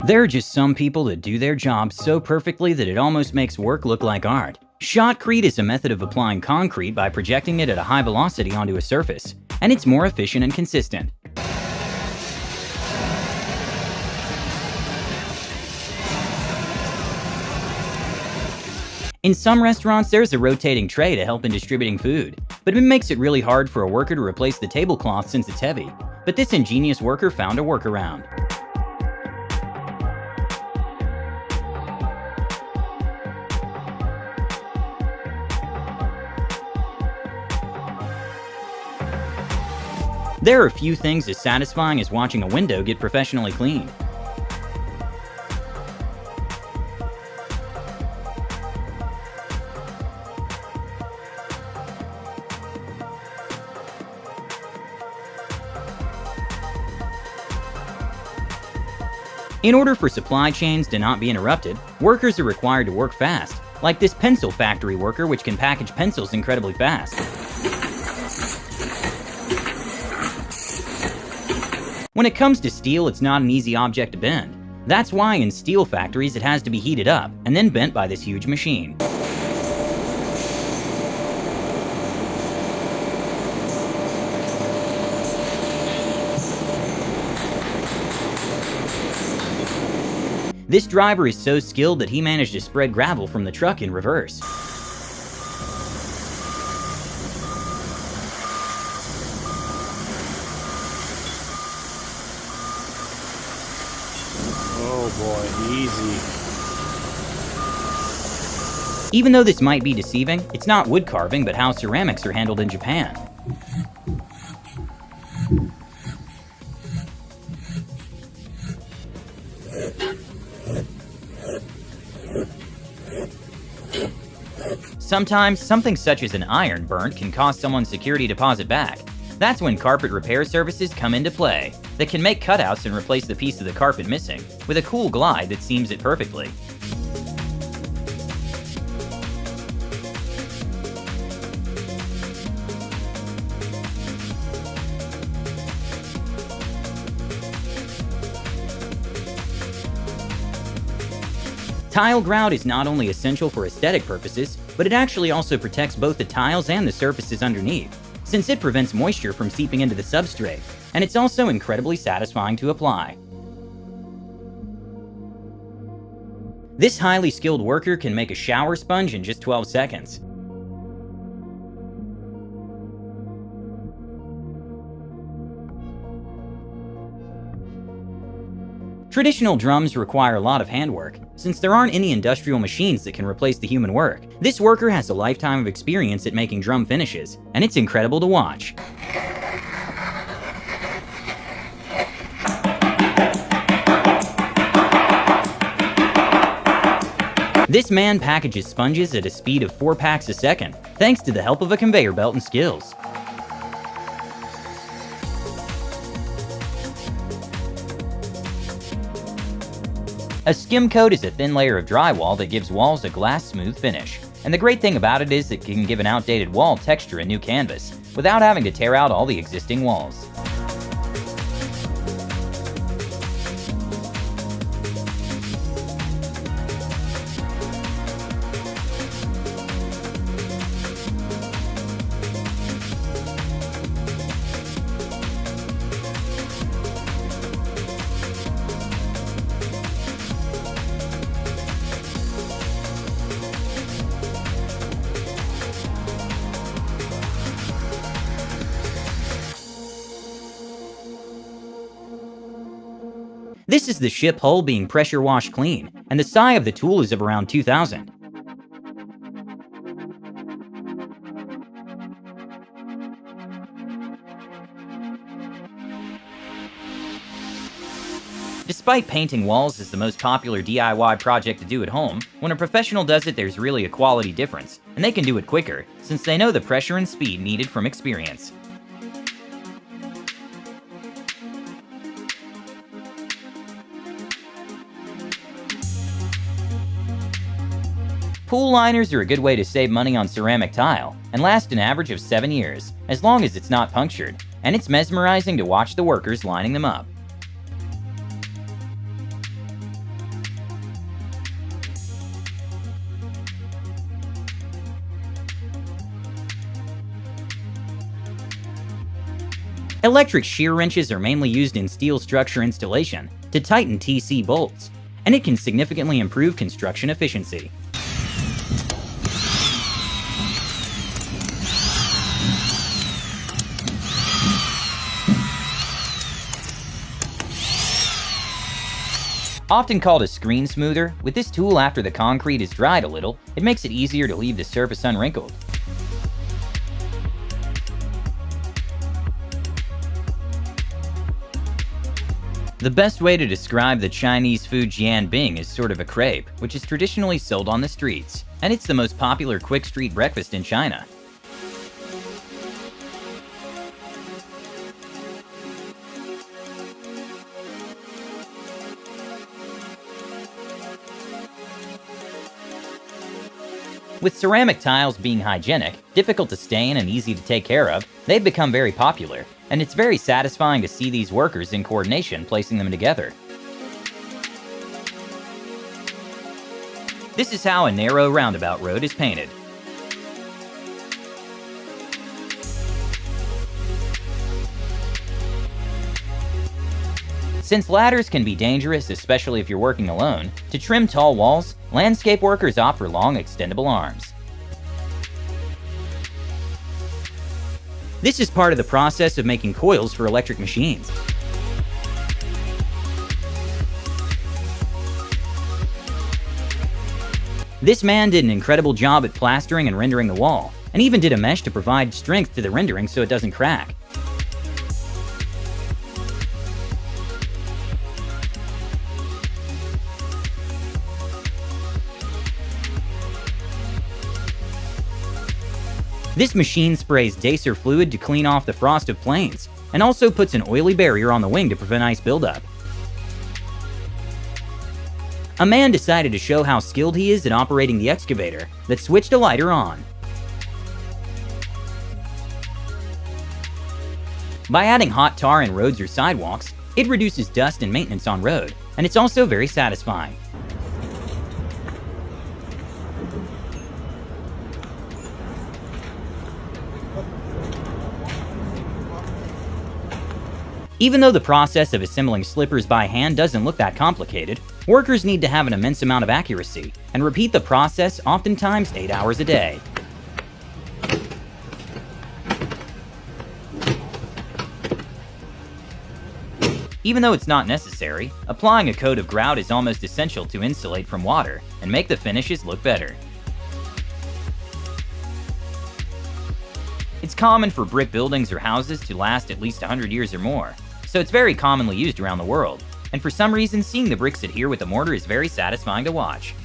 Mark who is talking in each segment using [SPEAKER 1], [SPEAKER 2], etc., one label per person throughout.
[SPEAKER 1] There are just some people that do their job so perfectly that it almost makes work look like art. Shotcrete is a method of applying concrete by projecting it at a high velocity onto a surface, and it's more efficient and consistent. In some restaurants, there's a rotating tray to help in distributing food, but it makes it really hard for a worker to replace the tablecloth since it's heavy. But this ingenious worker found a workaround. There are a few things as satisfying as watching a window get professionally cleaned. In order for supply chains to not be interrupted, workers are required to work fast, like this pencil factory worker which can package pencils incredibly fast. When it comes to steel, it's not an easy object to bend. That's why in steel factories it has to be heated up and then bent by this huge machine. This driver is so skilled that he managed to spread gravel from the truck in reverse.
[SPEAKER 2] Boy, easy.
[SPEAKER 1] Even though this might be deceiving, it's not wood carving but how ceramics are handled in Japan. Sometimes, something such as an iron burnt can cost someone's security deposit back. That's when carpet repair services come into play, that can make cutouts and replace the piece of the carpet missing, with a cool glide that seams it perfectly. Tile grout is not only essential for aesthetic purposes, but it actually also protects both the tiles and the surfaces underneath, since it prevents moisture from seeping into the substrate, and it's also incredibly satisfying to apply. This highly skilled worker can make a shower sponge in just 12 seconds. Traditional drums require a lot of handwork, since there aren't any industrial machines that can replace the human work. This worker has a lifetime of experience at making drum finishes, and it's incredible to watch. This man packages sponges at a speed of 4 packs a second, thanks to the help of a conveyor belt and skills. A skim coat is a thin layer of drywall that gives walls a glass smooth finish. And the great thing about it is it can give an outdated wall texture a new canvas, without having to tear out all the existing walls. This is the ship hull being pressure washed clean, and the PSI of the tool is of around 2000. Despite painting walls is the most popular DIY project to do at home, when a professional does it there's really a quality difference, and they can do it quicker, since they know the pressure and speed needed from experience. Pool liners are a good way to save money on ceramic tile and last an average of 7 years, as long as it's not punctured, and it's mesmerizing to watch the workers lining them up. Electric shear wrenches are mainly used in steel structure installation to tighten TC bolts, and it can significantly improve construction efficiency. Often called a screen smoother, with this tool after the concrete is dried a little, it makes it easier to leave the surface unwrinkled. The best way to describe the Chinese food jianbing is sort of a crepe, which is traditionally sold on the streets, and it's the most popular quick street breakfast in China. With ceramic tiles being hygienic, difficult to stain, and easy to take care of, they've become very popular, and it's very satisfying to see these workers in coordination placing them together. This is how a narrow roundabout road is painted. Since ladders can be dangerous, especially if you're working alone, to trim tall walls, landscape workers opt for long extendable arms. This is part of the process of making coils for electric machines. This man did an incredible job at plastering and rendering the wall, and even did a mesh to provide strength to the rendering so it doesn't crack. This machine sprays deicer fluid to clean off the frost of planes, and also puts an oily barrier on the wing to prevent ice buildup. A man decided to show how skilled he is at operating the excavator that switched a lighter on. By adding hot tar in roads or sidewalks, it reduces dust and maintenance on road, and it's also very satisfying. Even though the process of assembling slippers by hand doesn't look that complicated, workers need to have an immense amount of accuracy, and repeat the process oftentimes 8 hours a day. Even though it's not necessary, applying a coat of grout is almost essential to insulate from water and make the finishes look better. It's common for brick buildings or houses to last at least 100 years or more, so it's very commonly used around the world, and for some reason seeing the bricks adhere with the mortar is very satisfying to watch.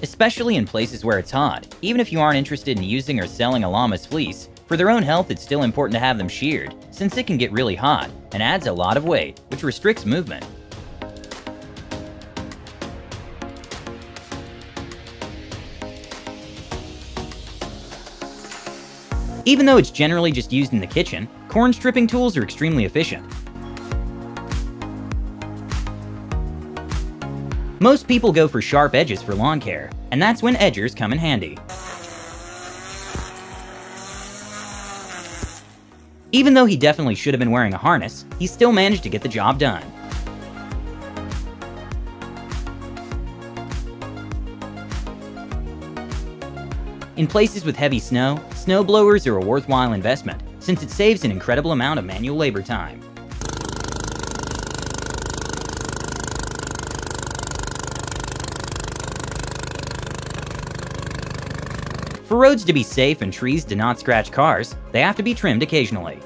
[SPEAKER 1] Especially in places where it's hot, even if you aren't interested in using or selling a llama's fleece, for their own health it's still important to have them sheared, since it can get really hot and adds a lot of weight, which restricts movement. Even though it's generally just used in the kitchen, corn stripping tools are extremely efficient. Most people go for sharp edges for lawn care, and that's when edgers come in handy. Even though he definitely should have been wearing a harness, he still managed to get the job done. In places with heavy snow, snowblowers are a worthwhile investment, since it saves an incredible amount of manual labor time. For roads to be safe and trees to not scratch cars, they have to be trimmed occasionally.